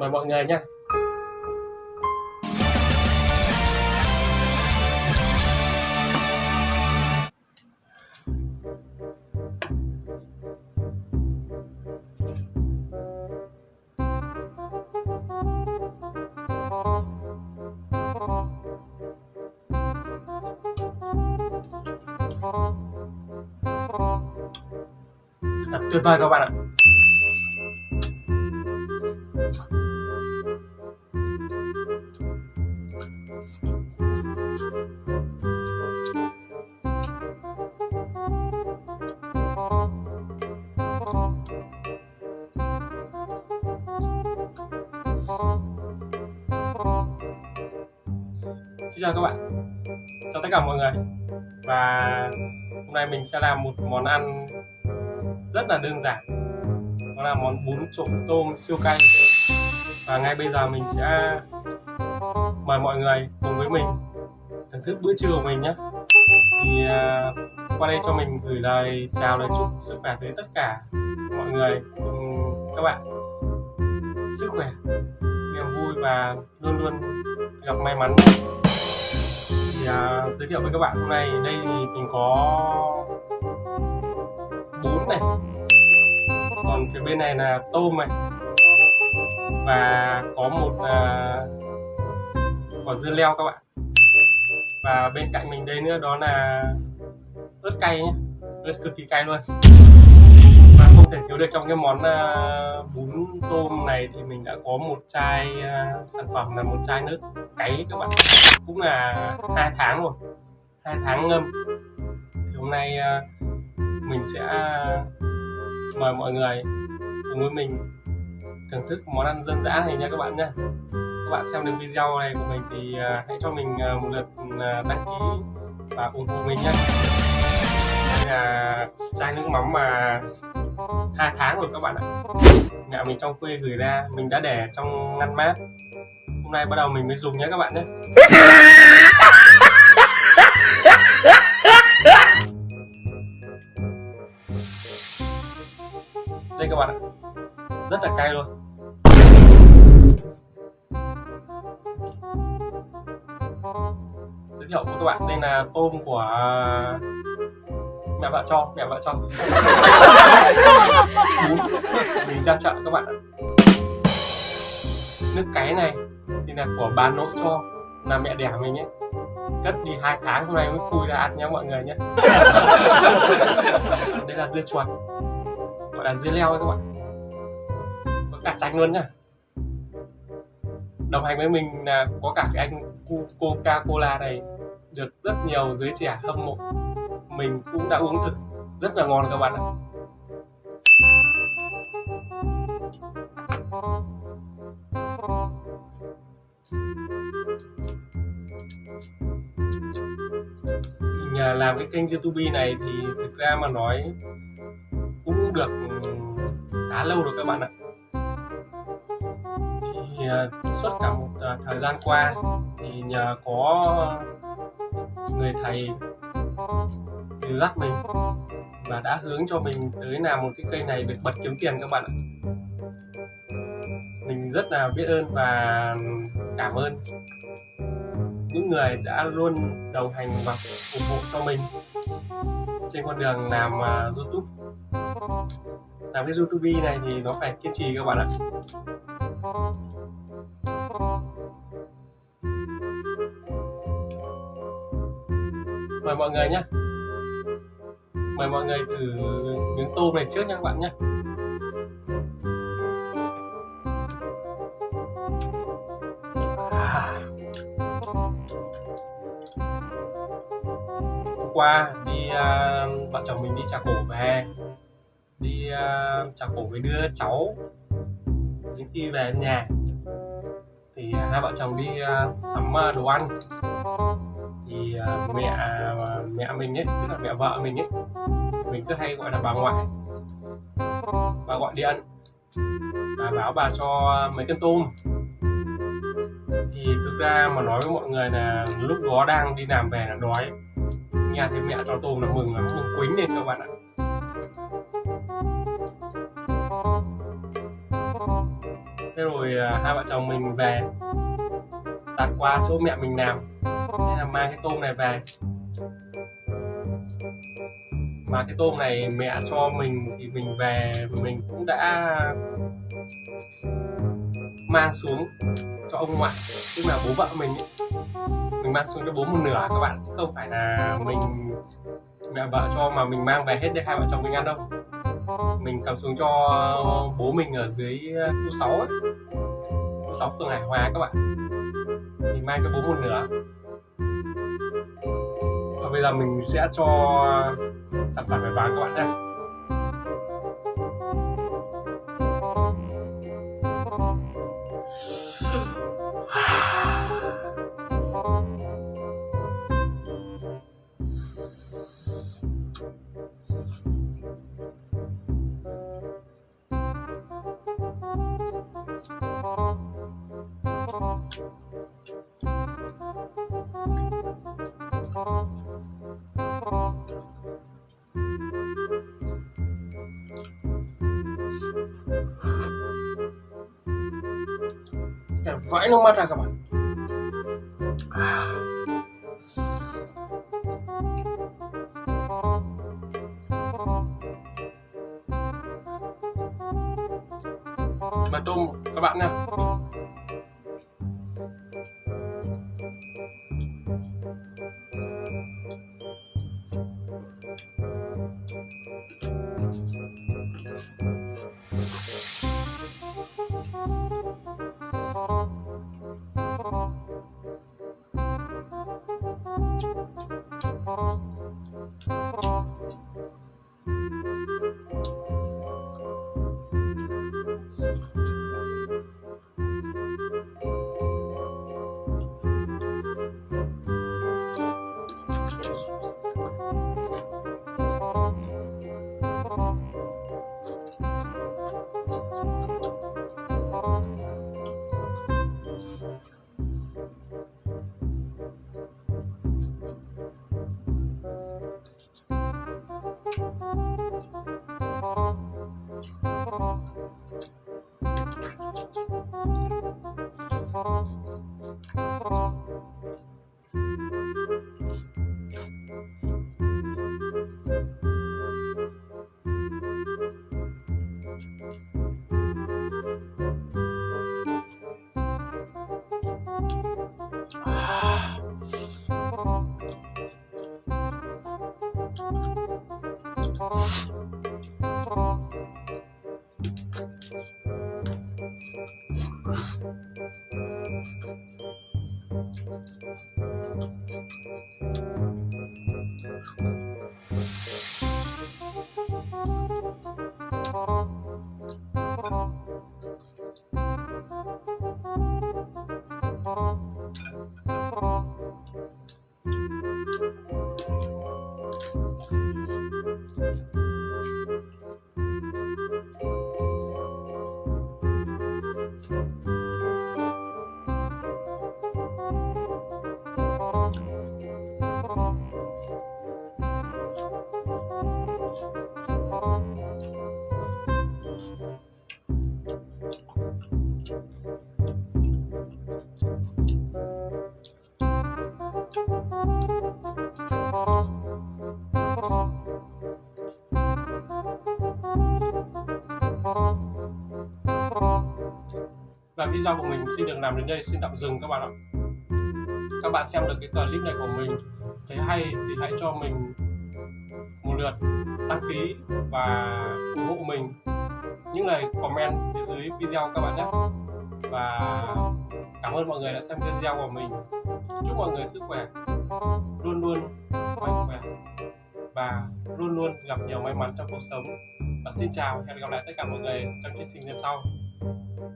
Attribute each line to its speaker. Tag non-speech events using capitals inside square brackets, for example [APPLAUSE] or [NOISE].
Speaker 1: mời mọi người nhé tuyệt vời các bạn ạ. Xin chào các bạn. Chào tất cả mọi người. Và hôm nay mình sẽ làm một món ăn rất là đơn giản. Đó là món bún trộn tôm siêu cay. Và ngay bây giờ mình sẽ mời mọi người cùng với mình thưởng thức bữa trưa của mình nhé. Thì uh, qua đây cho mình gửi lời chào lời chúc sức khỏe tới tất cả mọi người cùng các bạn. Sức khỏe niềm vui và luôn luôn gặp may mắn. Thì uh, giới thiệu với các bạn hôm nay đây thì mình có bún này. Còn phía bên này là tôm này. Và có một uh, quả dưa leo các bạn và bên cạnh mình đây nữa đó là ớt cay nhé ớt cực kỳ cay luôn. Và không thể thiếu được trong cái món uh, bún tôm này thì mình đã có một chai uh, sản phẩm là một chai nước cấy các bạn. Cũng là hai tháng rồi. Hai tháng ngâm. Thì hôm nay uh, mình sẽ mời mọi người cùng với mình thưởng thức món ăn dân dã này nha các bạn nha bạn xem được video này của mình thì uh, hãy cho mình uh, một lượt uh, đăng ký và ủng hộ mình nhé. Đây là chai nước mắm mà hai tháng rồi các bạn ạ. Mẹ mình trong quê gửi ra mình đã để trong ngăn mát. Hôm nay bắt đầu mình mới dùng nhé các bạn nhé. Đây là tôm của mẹ vợ cho mẹ vợ cho. [LAUGHS] Mình ra chợ các bạn ạ. Nước cái này thì là của bà nội cho là mẹ đẻ mình ấy. Cất đi hai tháng hôm nay mới khui ra ăn nhé mọi người nhé [LAUGHS] đây là dưa chuột. Gọi là dưa leo ấy các bạn. Có cả chanh luôn nhá. Đồng hành với mình là có cả cái anh Coca Cola này được rất nhiều giới trẻ hâm mộ. Mình cũng đã uống thử. Rất là ngon các bạn ạ. Mình làm cái kênh youtube này thì thực ra mà nói cũng được ừ, khá lâu rồi các bạn ạ. Thì ờ, suốt cả một ờ, thời gian qua thì nhờ có người thầy dắt mình và đã hướng cho mình tới làm một cái kênh này được bật kiếm tiền các bạn ạ. Mình rất là biết ơn và cảm ơn những người đã luôn đồng hành và ủng hộ cho mình trên con đường làm uh, YouTube. Làm cái YouTube này thì nó phải kiên trì các bạn ạ. Mời mọi người nhé. Mời mọi người thử miếng tôm này trước nha các bạn nhé. Hôm qua đi uh, vợ chồng mình đi trà cổ về. Đi uh, trà cổ với đứa cháu. Đến khi về nhà thì uh, hai vợ chồng đi uh, sắm uh, đồ ăn. À, mẹ à, mẹ mình ấy, tức là mẹ vợ mình ấy. Mình cứ hay gọi là bà ngoại. Bà gọi điện. Bà báo bà cho mấy cân tôm. Thì thực ra mà nói với mọi người là lúc đó đang đi làm về là đói. Nghe thấy mẹ cho tôm là mừng lắm, mừng quýnh lên các bạn ạ. Thế rồi à, hai vợ chồng mình về. Đặt qua chỗ mẹ mình làm nên là mang cái tôm này về. Mà cái tôm này mẹ cho mình thì mình về, mình cũng đã mang xuống cho ông ngoại. Tức là bố vợ mình ấy. mình mang xuống cho bố một nửa, các bạn. Chứ không phải là mình, mẹ vợ cho mà mình mang về hết để hai vợ chồng mình ăn đâu. Mình cầm xuống cho bố mình ở dưới ờ, khu 6 ấy. khu 6 phường Hải Hòa các bạn. Mình mang cho bố một nửa và bây giờ mình sẽ cho sản phẩm này vào các bạn nhé. Vãi nước mắt ra các bạn. Mà tôm các bạn nha. Và video của mình, xin được làm đến đây, xin tạm dừng các bạn ạ. Các bạn xem được cái clip này của mình, thấy hay thì hãy cho mình một lượt đăng ký và ủng hộ mình. Những lời comment phía dưới video các bạn nhé. Và cảm ơn mọi người đã xem video của mình. Chúc mọi người sức khỏe, luôn luôn mạnh khỏe và luôn luôn gặp nhiều may mắn trong cuộc sống. Và xin chào, hẹn gặp lại tất cả mọi người trong chương trình lần sau.